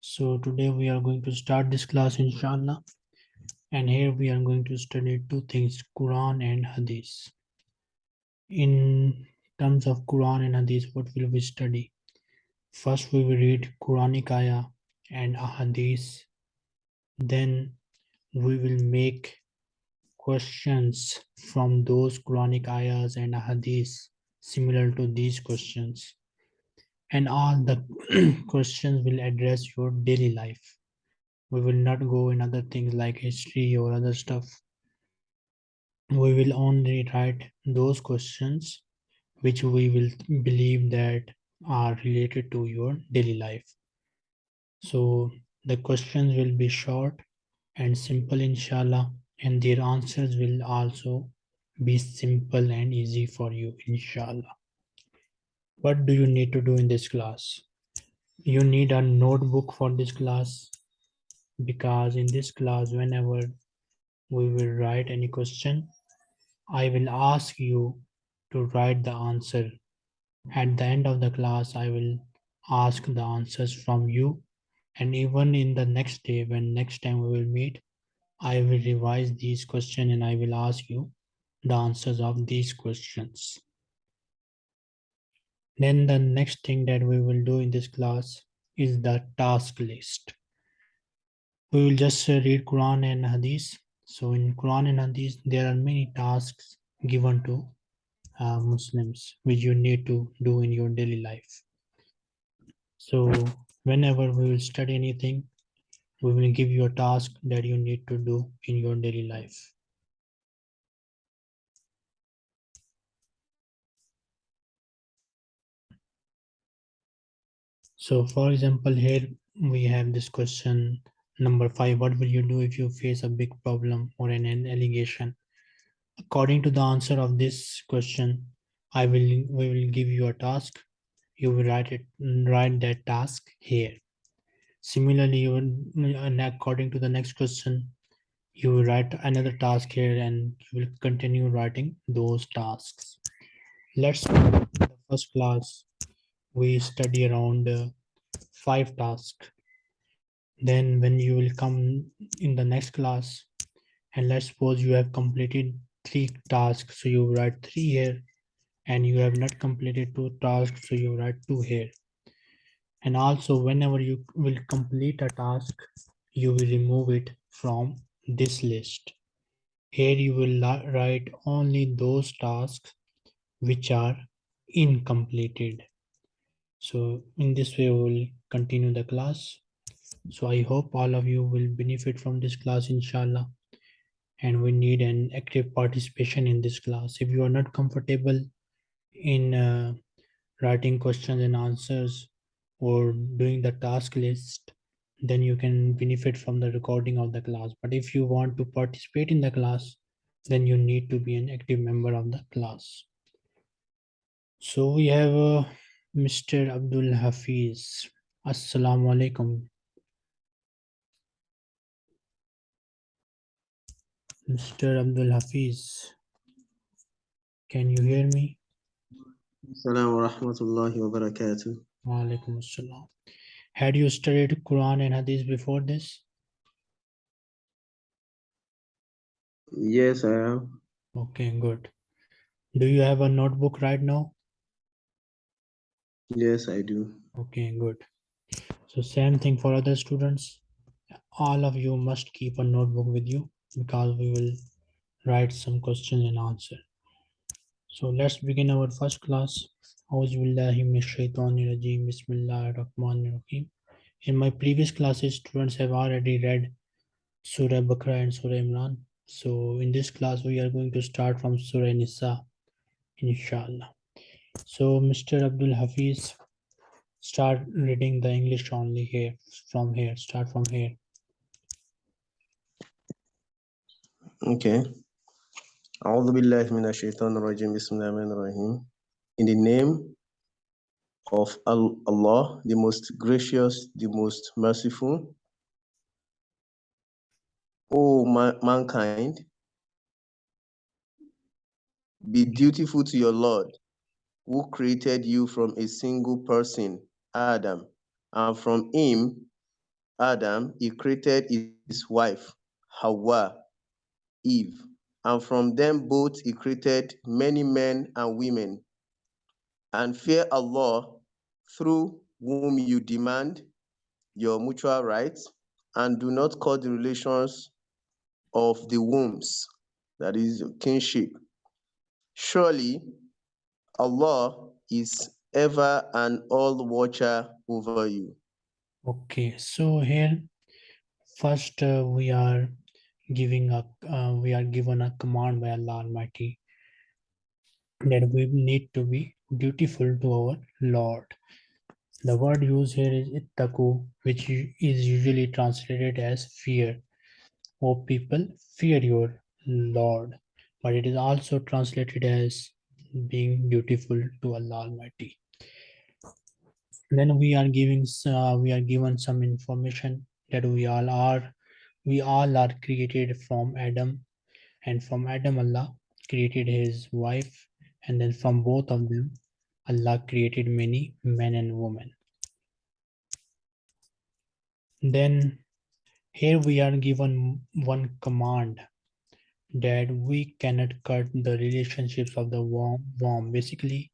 So today we are going to start this class inshallah. And here we are going to study two things Quran and Hadith. In terms of Quran and Hadith what will we study? First we will read Quranic ayah and Hadith. Then we will make questions from those Quranic ayahs and Hadith similar to these questions. And all the questions will address your daily life. We will not go in other things like history or other stuff. We will only write those questions which we will believe that are related to your daily life. So the questions will be short and simple inshallah and their answers will also be simple and easy for you inshallah. What do you need to do in this class? You need a notebook for this class because in this class whenever we will write any question i will ask you to write the answer. At the end of the class i will ask the answers from you and even in the next day when next time we will meet i will revise these questions and i will ask you the answers of these questions. Then the next thing that we will do in this class is the task list. We will just read Quran and Hadith. So in Quran and Hadith, there are many tasks given to uh, Muslims which you need to do in your daily life. So whenever we will study anything, we will give you a task that you need to do in your daily life. So for example, here we have this question number five. What will you do if you face a big problem or an, an allegation? According to the answer of this question, I will we will give you a task. You will write it write that task here. Similarly, you will, and according to the next question, you will write another task here and you will continue writing those tasks. Let's the first class we study around uh, five tasks. Then when you will come in the next class and let's suppose you have completed three tasks so you write three here and you have not completed two tasks so you write two here. And also whenever you will complete a task you will remove it from this list. Here you will write only those tasks which are incompleted so in this way we will continue the class. So i hope all of you will benefit from this class inshallah. And we need an active participation in this class. If you are not comfortable in uh, writing questions and answers or doing the task list then you can benefit from the recording of the class. But if you want to participate in the class then you need to be an active member of the class. So we have uh, Mr. Abdul Hafiz. Assalamu alaikum. Mr. Abdul Hafiz. Can you hear me? Assalamu wa rahmatullahi wa barakatuh. Wa alaikum assalam. Had you studied Quran and Hadith before this? Yes, I have. Okay, good. Do you have a notebook right now? Yes, I do. Okay, good. So same thing for other students. All of you must keep a notebook with you because we will write some questions and answer. So let's begin our first class. In my previous classes, students have already read Surah Bakra and Surah Imran. So in this class, we are going to start from Surah Nisa, inshallah. So Mr. Abdul Hafiz, start reading the English only here, from here, start from here. Okay. أعوذ بالله من الشيطان الرجيم بسم الله الرحمن الرحيم In the name of Allah, the most gracious, the most merciful, O mankind, be dutiful to your Lord who created you from a single person, Adam, and from him, Adam, he created his wife, Hawa, Eve, and from them both he created many men and women. And fear Allah through whom you demand your mutual rights, and do not cut the relations of the wombs, that is kinship. Surely Allah is ever and all watcher over you. Okay, so here first uh, we are giving a uh, we are given a command by Allah Almighty that we need to be dutiful to our Lord. The word used here is ittaku, which is usually translated as fear. O people, fear your Lord. But it is also translated as being dutiful to Allah Almighty. Then we are giving uh, we are given some information that we all are we all are created from Adam, and from Adam Allah created his wife, and then from both of them Allah created many men and women. Then here we are given one command that we cannot cut the relationships of the worm. worm. Basically,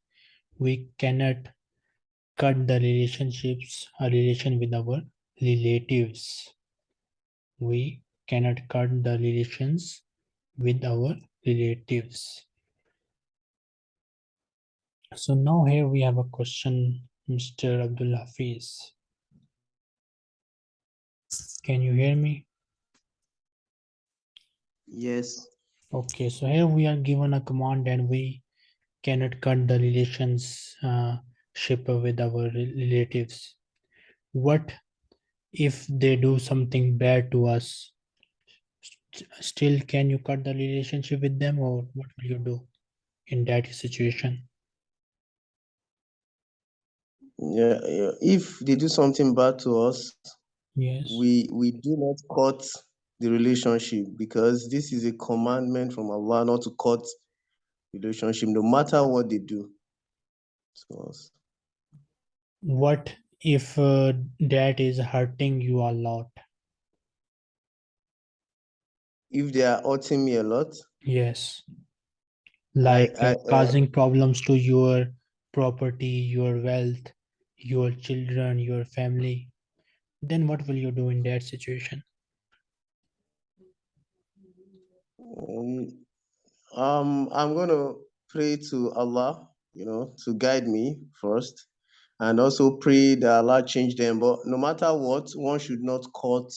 we cannot cut the relationships, a relation with our relatives. We cannot cut the relations with our relatives. So now here we have a question, Mr. Abdul Hafiz. Can you hear me? Yes. Okay, so here we are given a command and we cannot cut the relations uh, ship with our relatives. What if they do something bad to us? Still, can you cut the relationship with them, or what will you do in that situation? Yeah, yeah. If they do something bad to us, Yes. we we do not cut the relationship because this is a commandment from Allah not to cut relationship no matter what they do to us. What if uh, that is hurting you a lot? If they are hurting me a lot, Yes. Like I, uh, uh, causing problems to your property, your wealth, your children, your family. Then what will you do in that situation? Um, um, I'm gonna pray to Allah, you know, to guide me first, and also pray that Allah change them. But no matter what, one should not cut.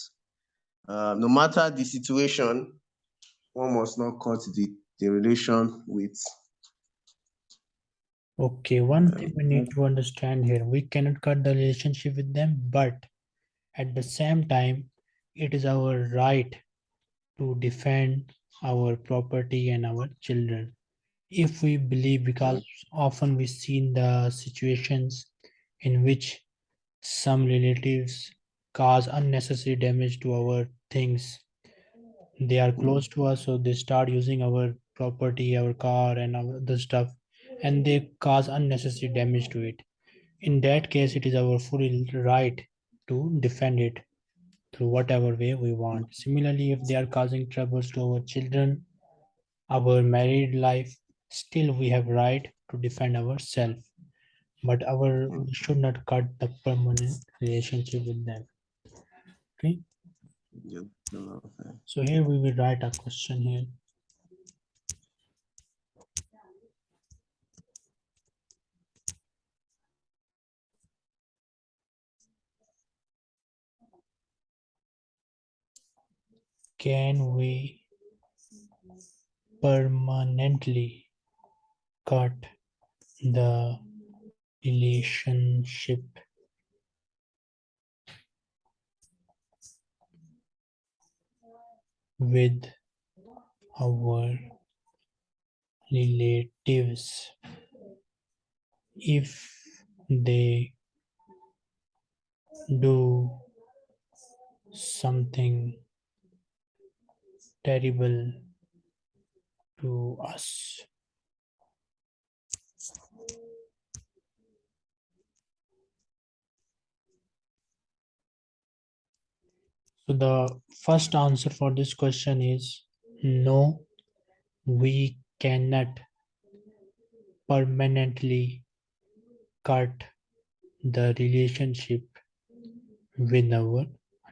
Uh, no matter the situation, one must not cut the the relation with. Okay, one thing we need to understand here, we cannot cut the relationship with them, but at the same time, it is our right to defend our property and our children. If we believe, because often we see in the situations in which some relatives cause unnecessary damage to our things. They are close to us, so they start using our property, our car, and other stuff, and they cause unnecessary damage to it. In that case, it is our full right to defend it through whatever way we want. Similarly, if they are causing troubles to our children, our married life, still we have right to defend ourselves. But our we should not cut the permanent relationship with them. Okay. So here we will write a question here. Can we permanently cut the relationship? With our relatives. If they do something terrible to us. So the first answer for this question is no, we cannot permanently cut the relationship with our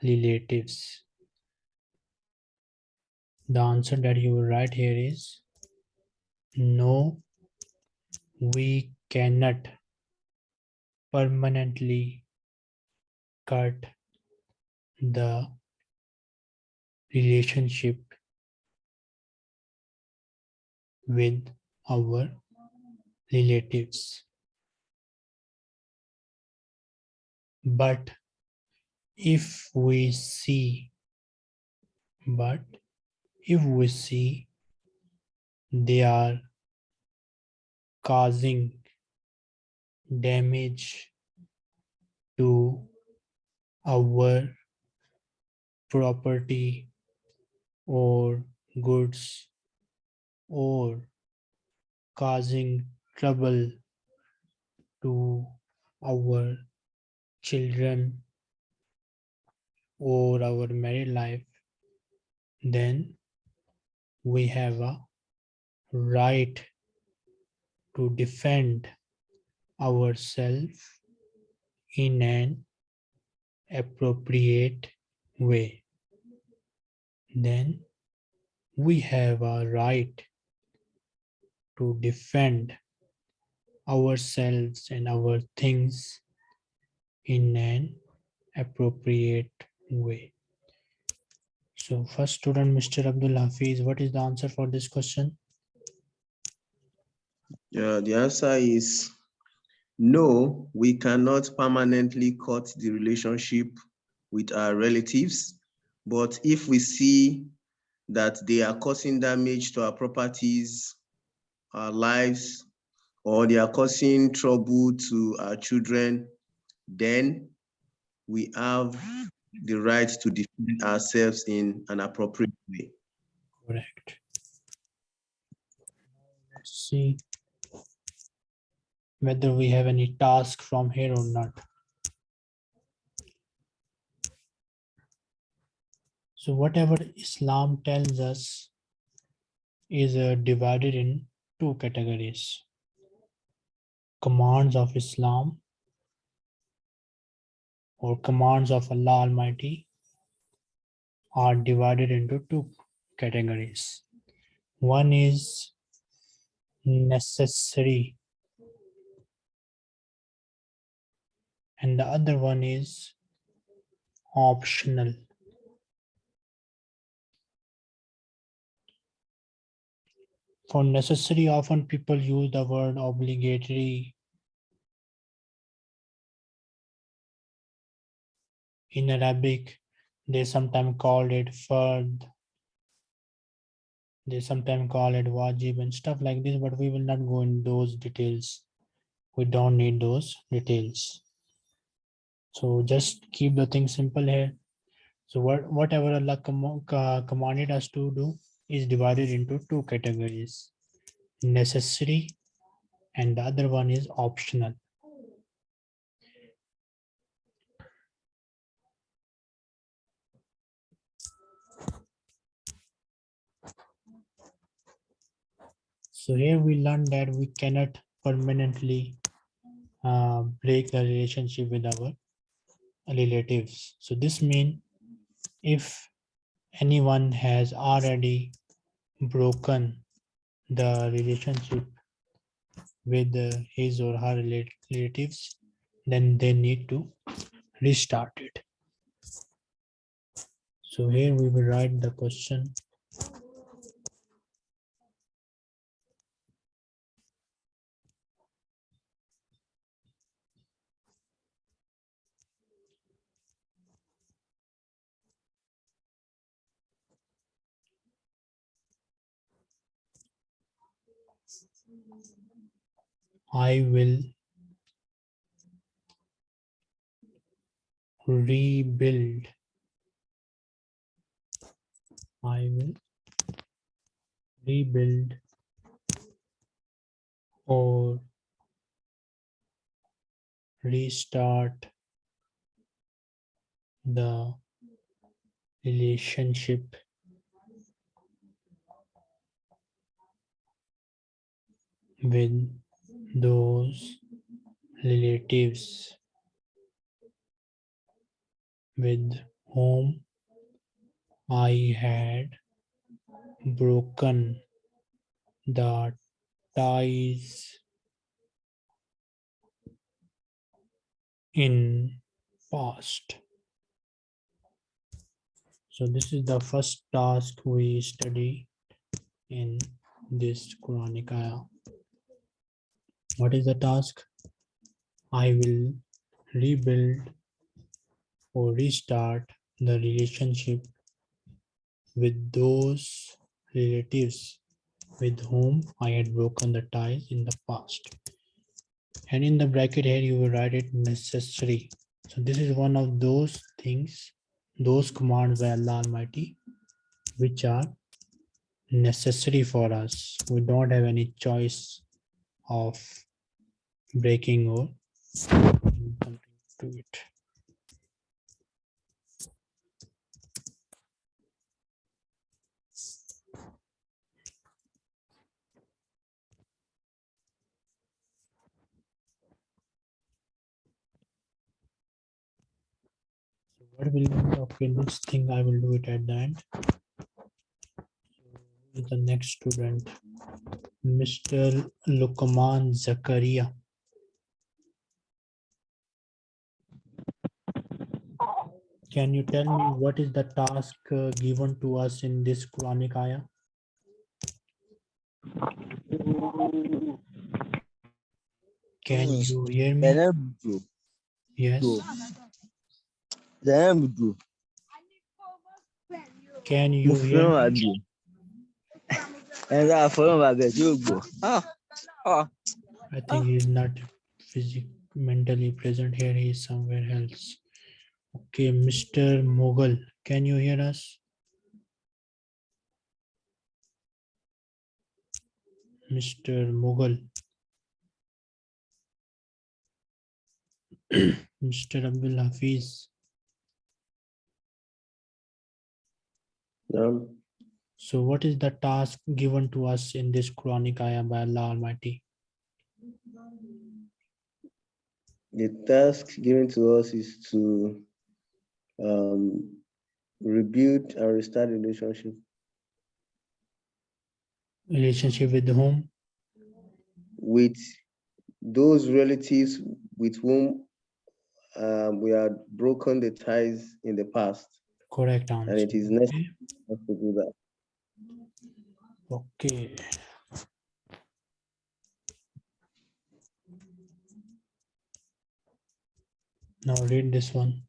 relatives. The answer that you will write here is no, we cannot permanently cut the relationship with our relatives. But if we see, but if we see they are causing damage to our property or goods or causing trouble to our children or our married life, then we have a right to defend ourselves in an appropriate way. Then we have a right to defend ourselves and our things in an appropriate way. So first student, Mr. Abdul Hafiz, what is the answer for this question? Yeah, the answer is no, we cannot permanently cut the relationship with our relatives. But if we see that they are causing damage to our properties, our lives, or they are causing trouble to our children, then we have the right to defend ourselves in an appropriate way. Correct. Let's see whether we have any task from here or not. So whatever Islam tells us is uh, divided in two categories. Commands of Islam or commands of Allah Almighty are divided into two categories. One is necessary and the other one is optional. For necessary, often people use the word obligatory in Arabic, they sometimes called it fard. They sometimes call it wajib and stuff like this, but we will not go in those details. We don't need those details. So just keep the thing simple here. So what whatever Allah com commanded us to do is divided into two categories, necessary and the other one is optional. So here we learned that we cannot permanently uh, break the relationship with our relatives. So this means if anyone has already broken the relationship with uh, his or her relatives, then they need to restart it. So here we will write the question. I will rebuild. I will rebuild or restart the relationship with those relatives with whom I had broken the ties in past. So this is the first task we study in this Quranic ayah. What is the task? I will rebuild or restart the relationship with those relatives with whom I had broken the ties in the past. And in the bracket here, you will write it necessary. So this is one of those things, those commands by Allah Almighty, which are necessary for us. We don't have any choice of breaking or something to it. What will be okay this thing I will do it at the end. The next student, Mr. Lukman Zakaria. Can you tell me what is the task uh, given to us in this Quranic ayah? Can you hear me? Yes. Can you hear me? àgbò. Ẹ̀rọ àfọlọ́mọ àgbẹ̀ tí ó gbọ́. Ah, ah. I think he's not physically mentally present here. He is somewhere else. Okay, Mr. Mogul, can you hear us? Mr. Mogul. Mr. Abdul Hafiz. Um, So what is the task given to us in this Quranic ayah by Allah Almighty? the task given to us is to um, rebuild and restart the relationship Relationship with the whom? with those relatives with whom um, we had broken the ties in the past, Correct answer. and it is Okay. necessary to do that. Okay. Now read this one.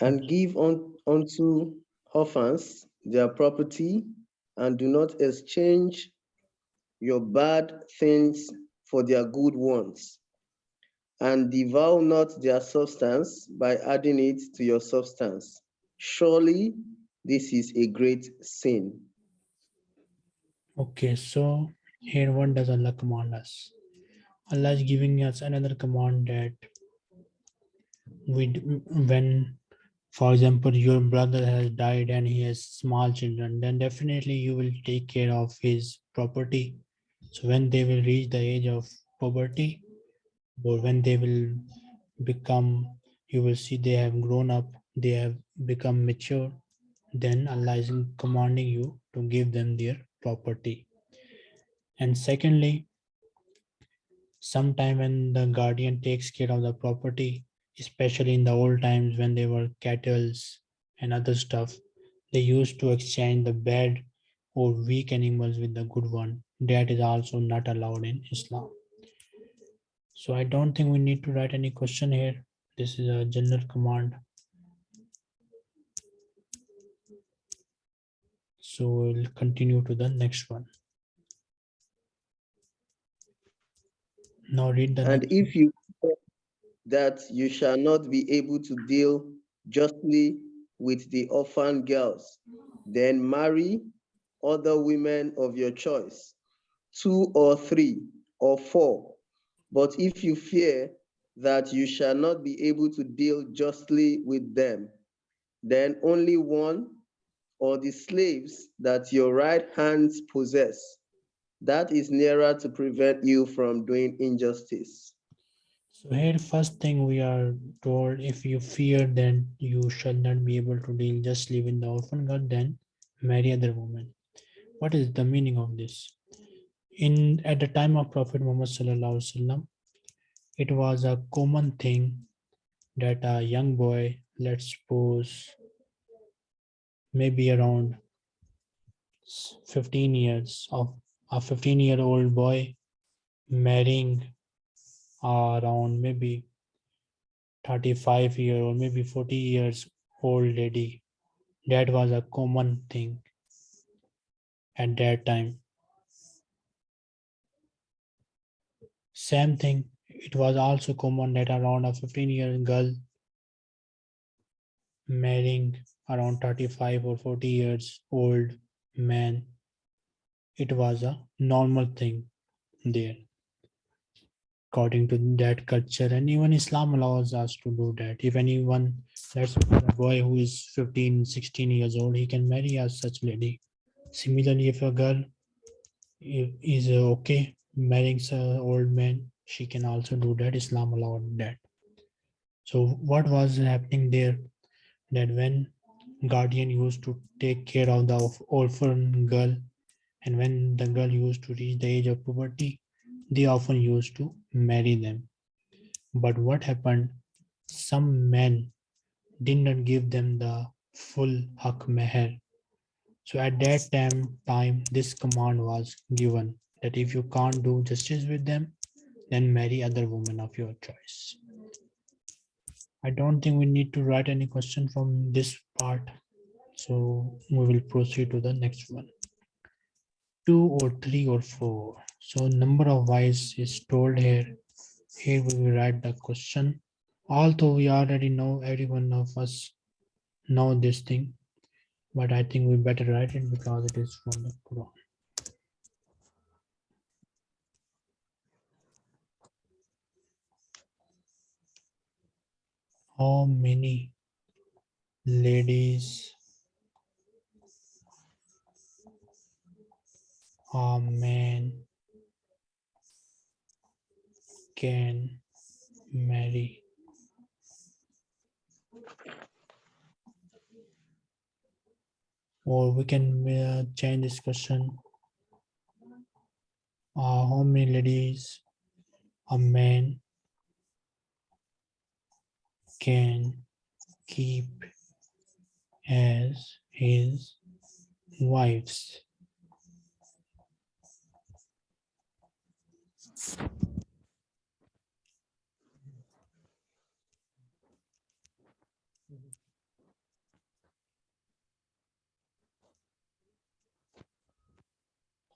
And give un, unto orphans their property, and do not exchange your bad things for their good ones. And devour not their substance by adding it to your substance. Surely this is a great sin. Okay, so here what does Allah command us? Allah is giving us another command that we when for example your brother has died and he has small children then definitely you will take care of his property. So when they will reach the age of poverty or when they will become you will see they have grown up they have become mature then allah is commanding you to give them their property. And secondly sometime when the guardian takes care of the property especially in the old times when they were cattles and other stuff they used to exchange the bad or weak animals with the good one. That is also not allowed in islam. So i don't think we need to write any question here. This is a general command. So we'll continue to the next one. Now read the And if you that you shall not be able to deal justly with the orphan girls, then marry other women of your choice, two or three or four. But if you fear that you shall not be able to deal justly with them, then only one or the slaves that your right hands possess. That is nearer to prevent you from doing injustice. So here first thing we are told if you fear then you shall not be able to deal justly with the orphan girl then marry other women. What is the meaning of this? In at the time of Prophet Muhammad it was a common thing that a young boy, let's suppose maybe around 15 years of a 15 year old boy marrying around maybe 35 year or maybe 40 years old lady. That was a common thing at that time. Same thing it was also common that around a 15 year old girl marrying around 35 or 40 years old man. It was a normal thing there according to that culture. And even islam allows us to do that. If anyone suppose a boy who is 15 16 years old he can marry a such lady. Similarly if a girl is okay marrying an old man she can also do that. Islam allowed that. So what was happening there? That when guardian used to take care of the orphan girl and when the girl used to reach the age of puberty they often used to marry them. But what happened? Some men did not give them the full hak meher. So at that time, time this command was given that if you can't do justice with them, then marry other women of your choice. I don't think we need to write any question from this part. So we will proceed to the next one. Two or three or four. So number of wives is told here. Here we will write the question. Although we already know every one of us know this thing, but I think we better write it because it is from the Quran. How many ladies a man can marry? Or we can uh, change this question. Uh, how many ladies a man can keep as his wives?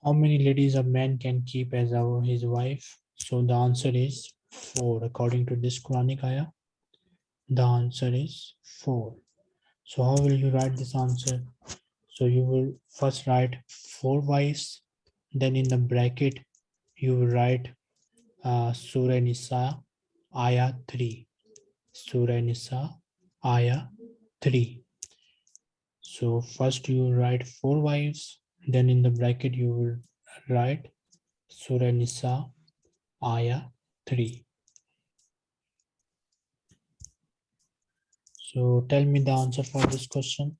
How many ladies a man can keep as our, his wife? So the answer is four, according to this Quranic ayah. The answer is four. So how will you write this answer? So you will first write four wives, then in the bracket, you will write uh, Surah Nisa, ayah 3. Surah Nisa, ayah 3. So first you write four wives, then in the bracket you will write Surah Nisa, ayah 3. So tell me the answer for this question.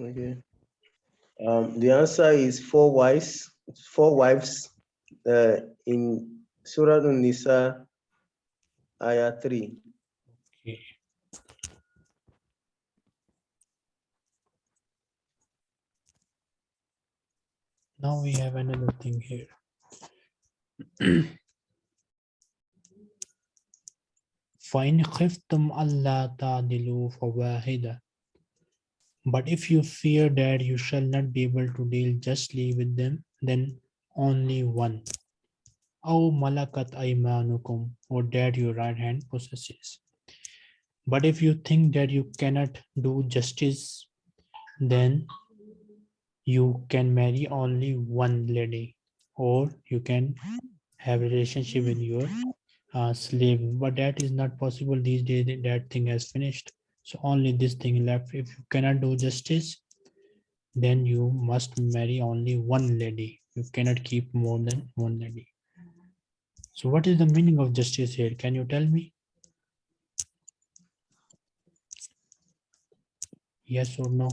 Okay. Um, the answer is four wives, four wives uh, in Surah An-Nisa, Ayah 3. Now we have another thing here. فَإِنْ خِفْتُمْ أَلَّا تَعْدِلُوا فَوَاحِدَةً But if you fear that you shall not be able to deal justly with them, then only one. أَوْ مَلَكَتْ أَيْمَانُكُمْ Or that your right hand possesses. But if you think that you cannot do justice, then you can marry only one lady. or you can have relationship with your uh, slave. But that is not possible these days that- that thing has finished. So only this thing left. If you cannot do justice then you must marry only one lady. You cannot keep more than one lady. So what is the meaning of justice here? Can you tell me? Yes or no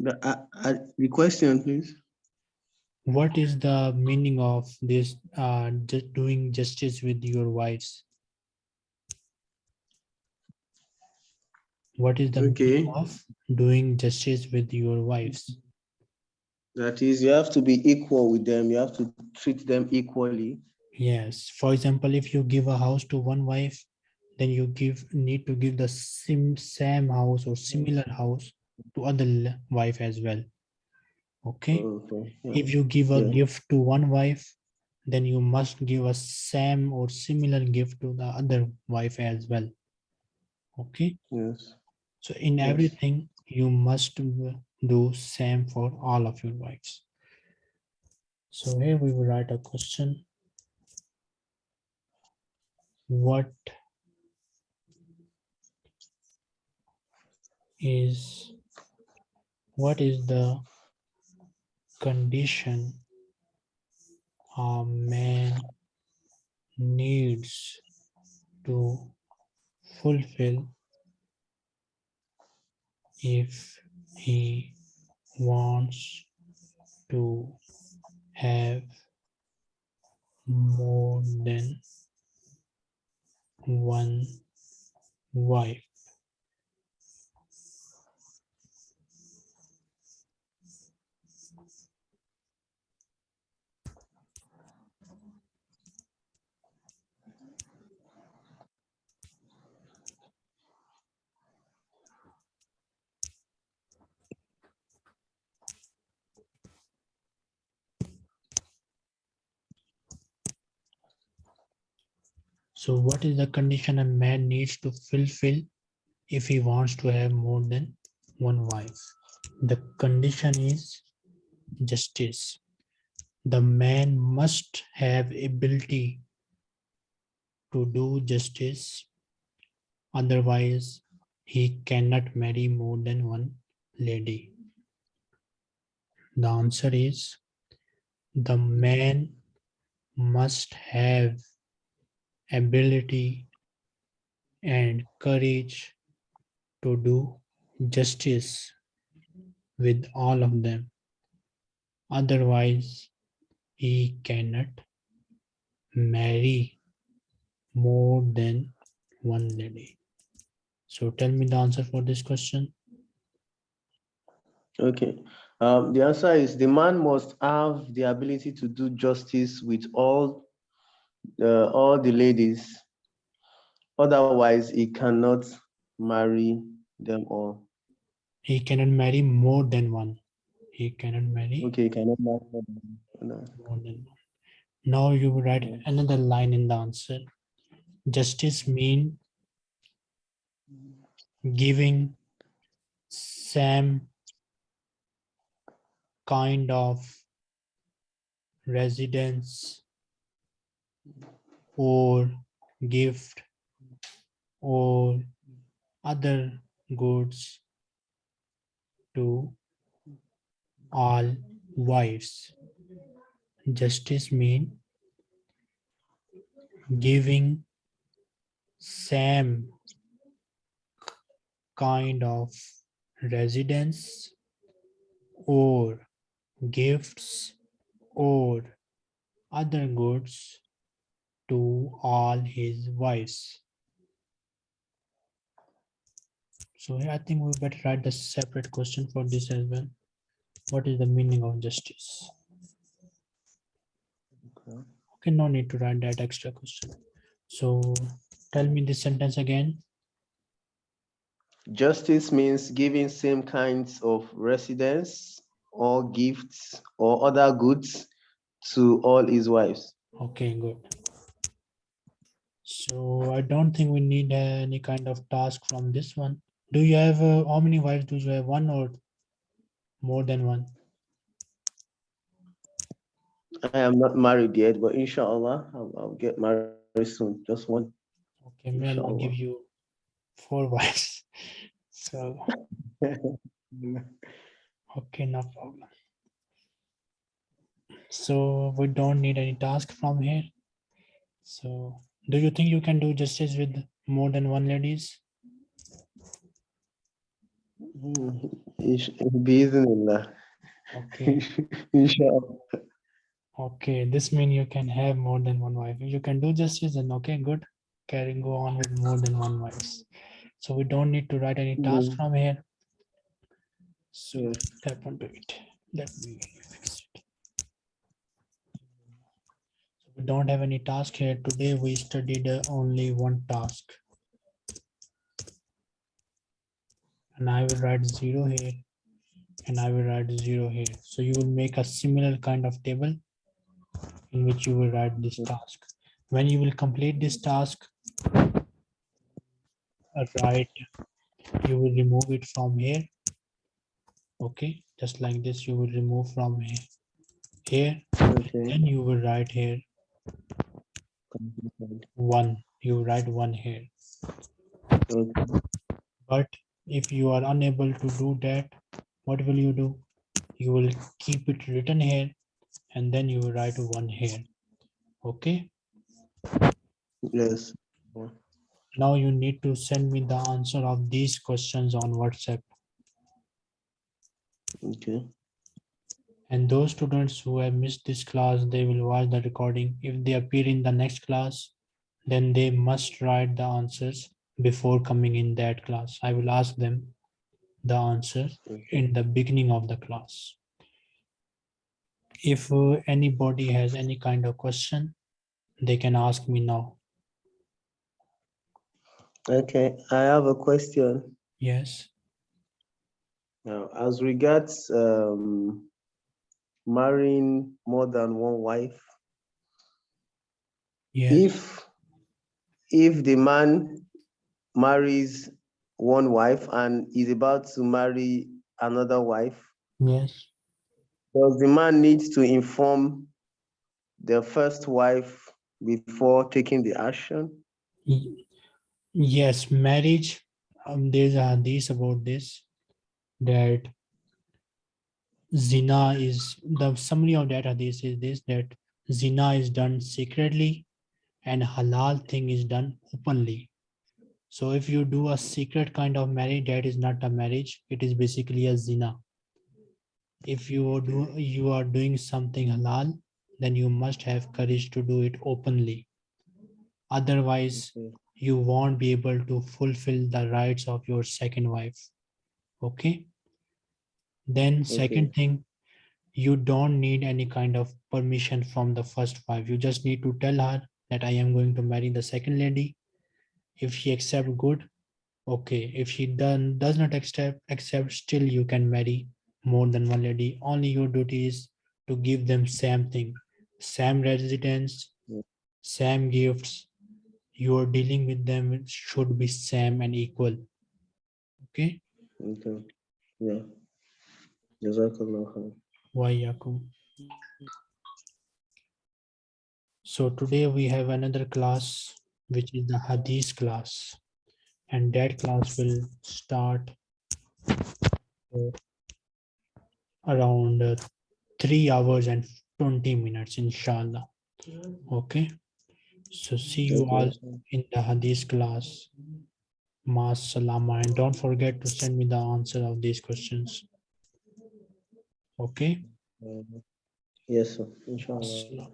The, uh, uh, the question, please. what is the meaning of this uh ju- doing justice with your wives what is the meaning of doing justice with your wives That is, you have to be equal with them. You have to treat them equally. yes for example if you give a house to one wife then you give need to give the same same house or similar house to other wife as well okay Okay. yeah. if you give a Yeah. gift to one wife then you must give a same or similar gift to the other wife as well okay Yes. so in Yes. everything you must do same for all of your wives so here we will write a question what is what is the condition a man needs to fulfill if he wants to have more than one wife So what is the condition a man needs to fulfill if he wants to have more than one wife? The condition is justice. The man must have ability to do justice. Otherwise, he cannot marry more than one lady. The answer is the man must have ability and courage to do justice with all of them. Otherwise, he cannot marry more than one lady. So tell me the answer for this question. Okay. Um, the answer is the man must have the ability to do justice with all uh, all the ladies. Otherwise, he cannot marry them all. He cannot marry more than one. He cannot marry Okay, he cannot marry more than one. more than one. Now you will write another line in the answer. Justice mean giving same kind of residence or gift or other goods to all wives. Justice mean giving same kind of residence or gifts or other goods to all his wives. So I think we better write the separate question for this as well. What is the meaning of justice? Okay. Okay, no need to write that extra question. So tell me this sentence again. Justice means giving same kinds of residence or gifts or other goods to all his wives. Okay, good. So I don't think we need uh, any kind of task from this one. Do you have, uh, how many wives do you have? One or more than one? I am not married yet, but inshallah, I'll, I'll get married soon. Just one. Okay, may Allah give you four wives. So, okay, no problem. So we don't need any task from here. So do you think you can do justice with more than one ladies? Bismillah. Okay, Inshallah. okay, this means you can have more than one wife. If you can do justice, then okay, good. Carry go on with more than one wives. So we don't need to write any task Mhm. from here. So tap onto it. Let me fix it. So We don't have any task here. Today we studied only one task. And I will write zero here. And I will write zero here. So you will make a similar kind of table in which you will write this task. When you will complete this task, write, you will remove it from here. Okay, just like this, you will remove from here. Here, Okay. then you will write here one, you write one here. Okay. But if you are unable to do that, what will you do? You will keep it written here and then you will write one here. Okay, Yes. now you need to send me the answer of these questions on WhatsApp. Okay. And those students who have missed this class, they will watch the recording. If they appear in the next class, then they must write the answers before coming in that class. I will ask them the answer in the beginning of the class. If uh, anybody has any kind of question, they can ask me now. Okay. I have a question. Yes, Now, as regards um, marrying more than one wife, yes, if if the man marries one wife and is about to marry another wife, yes. does the man need to inform the first wife before taking the action? Yes, marriage, um, there's a hadith about this, that zina is, the summary of that hadith is this, that zina is done secretly and halal thing is done openly. So if you do a secret kind of marriage, that is not a marriage, it is basically a zina. If you are do, you are doing something halal, then you must have courage to do it openly. Otherwise, you won't be able to fulfill the rights of your second wife. Okay. Then second thing, you don't need any kind of permission from the first wife. You just need to tell her that I am going to marry the second lady. If she accept good, okay. If she done does not accept, accept still you can marry more than one lady. Only your duty is to give them same thing, same residence, Yeah. same gifts. You are dealing with them should be same and equal. Okay. Okay. Yeah. So today we have another class, which is the Hadith class. And that class will start uh, around uh, three hours and 20 minutes, inshallah. Okay. So see you all in the Hadith class. Ma salama. And don't forget to send me the answer of these questions. Okay. Yes, sir. Inshallah.